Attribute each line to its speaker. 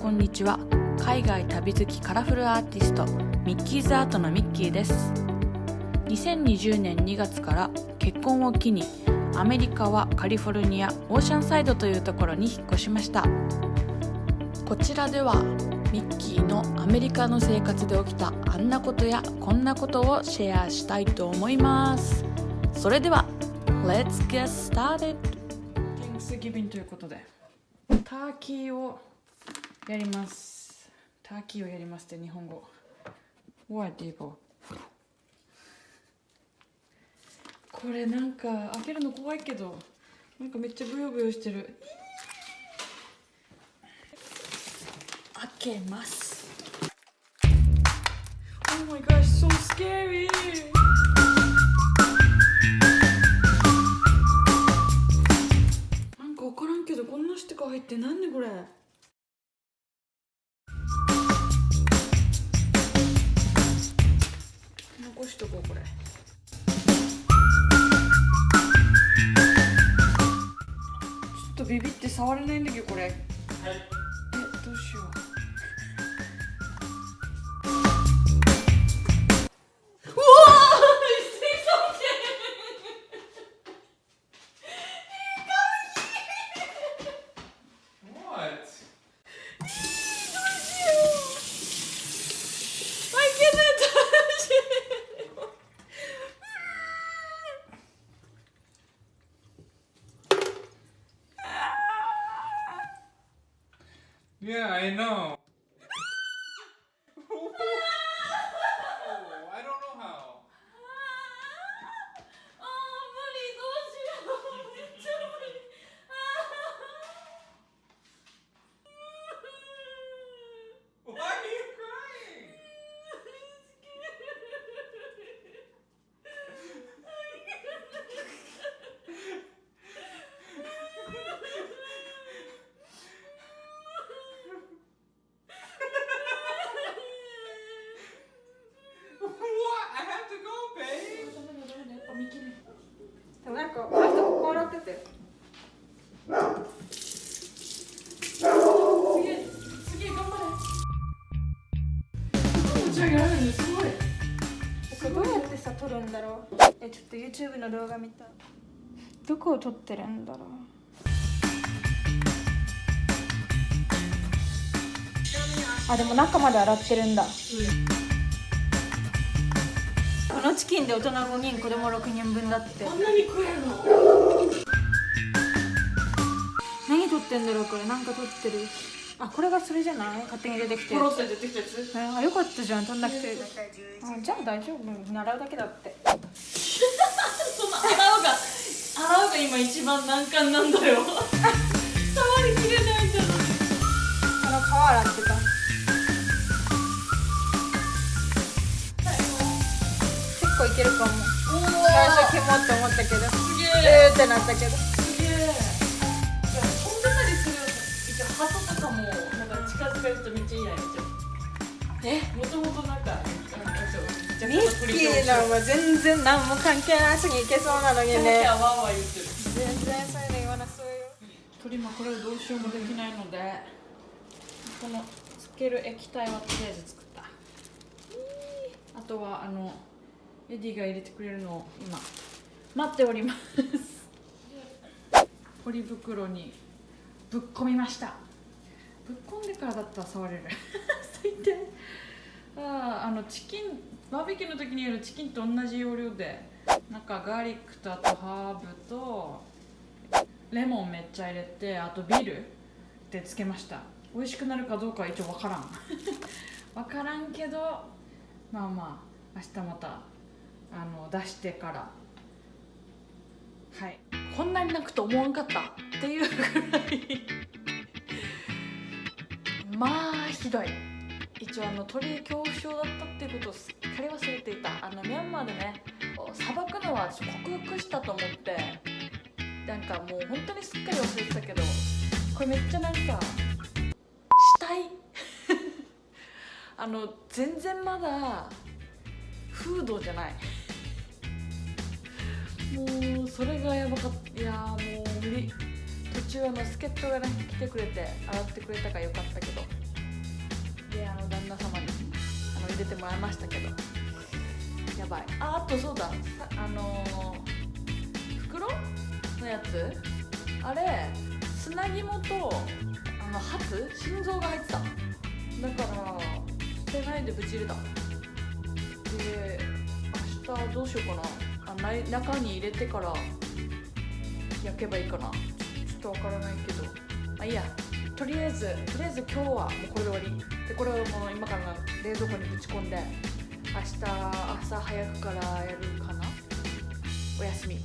Speaker 1: こんにちは。海外旅好きカラフルアーティストミッキーズアートのミッキーです。2020年2月から結婚を機にアメリカはカリフォルニアオーシャンサイドというところに引っ越しました。こちらではミッキーのアメリカの生活で起きたあんなことやこんなことをシェアしたいと思います。それでは Let's get started! 天気すぎ便ということでターキーをやります。ターキーをやりますって日本語。What do これなんか開けるの怖いけどなんかめっちゃブヨブヨしてる。開けます。Oh my gosh so scary とこうこれ。ちょっとビビって触れないんだけどこれ、はい、えどうしよう
Speaker 2: Yeah, I know.
Speaker 1: すごい。
Speaker 3: どうやってさ撮るんだろう。えちょっと YouTube の動画見たどこを撮ってるんだろう。あでも中まで洗ってるんだ、このチキンで大人5人子供6人分だって。
Speaker 1: こんなに食えるの？
Speaker 3: 何撮ってんだろうこれ。なんか撮ってるあこれがそれじゃない？勝手に出てきて。
Speaker 1: ポロって出てきたやつ？
Speaker 3: えあよかったじゃん撮んなくてあじゃあ大丈夫。習うだけだって。
Speaker 1: その洗うが洗うが今一番難関なんだよ。触りきれないじゃん
Speaker 3: この皮洗ってた。結構いけるかも。最初キモって思ったけど。
Speaker 1: すげえ
Speaker 3: えーってなったけど
Speaker 1: えもともとなんか
Speaker 3: ミッキーのは全然何も関係なし。にいけそうなのにね全然そういうの言わなそうよ
Speaker 1: 鳥今これどうしようもできない。のでこのつける液体はとりあえず作った。あとはあのエディが入れてくれるのを今。待っております。ポリ袋にぶっ込みました。ぶっ込んでからだったら触れる最低ああのチキンバーベキューの時にやるチキンと同じ要領で。なんかガーリックとあとハーブとレモンめっちゃ入れてあとビールでつけました。美味しくなるかどうかは一応分からん。分からんけどまあまあ明日またあの出してから。はい。こんなに泣くと思わんかったっていうぐらい。まあひどい。一応あの鳥恐怖症だったっていうことをすっかり忘れていたあのミャンマーでねさばくのは克服したと思ってなんかもう本当にすっかり忘れてたけどこれめっちゃなんかしたい。あの全然まだフードじゃない。もうそれがやばかった。いやもう無理。途中あの助っ人がね来てくれて洗ってくれたからよかったけど。であの旦那様にあの入れてもらいましたけど。やばい。ああとそうだ。あのー袋のやつ？あれ砂肝とあのハツ？心臓が入ってた。だから捨てないでぶち入れた。で明日どうしようかな。あない中に入れてから焼けばいいかな。ちょちょっとわからないけど。まあいいや。とりあえずとりあえず今日はもうこれで終わり。でこれをもう今から冷蔵庫にぶち込んで明日朝早くからやるかな？お休み。